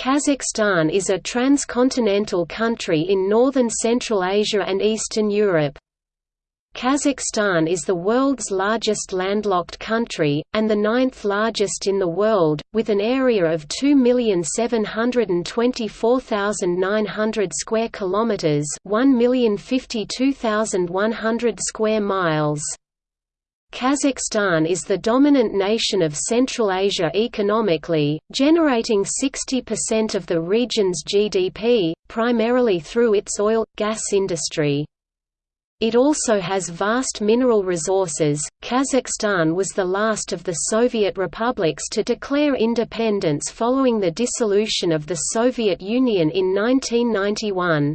Kazakhstan is a transcontinental country in northern Central Asia and Eastern Europe. Kazakhstan is the world's largest landlocked country, and the ninth largest in the world, with an area of 2,724,900 square kilometers, 1,052,100 square miles. Kazakhstan is the dominant nation of Central Asia economically, generating 60% of the region's GDP, primarily through its oil gas industry. It also has vast mineral resources. Kazakhstan was the last of the Soviet republics to declare independence following the dissolution of the Soviet Union in 1991.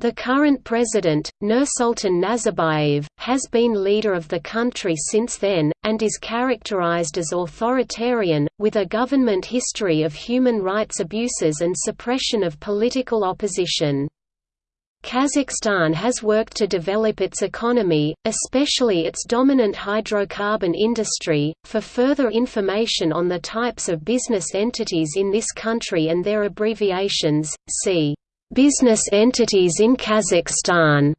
The current president, Nursultan Nazarbayev, has been leader of the country since then, and is characterized as authoritarian, with a government history of human rights abuses and suppression of political opposition. Kazakhstan has worked to develop its economy, especially its dominant hydrocarbon industry. For further information on the types of business entities in this country and their abbreviations, see Business entities in Kazakhstan.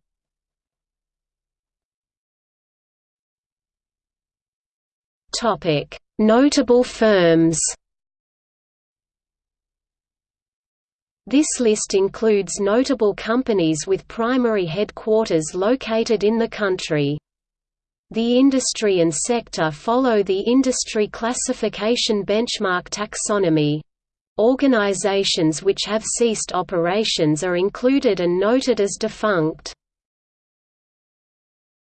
Topic: Notable firms. This list includes notable companies with primary headquarters located in the country. The industry and sector follow the industry classification benchmark taxonomy. Organizations which have ceased operations are included and noted as defunct.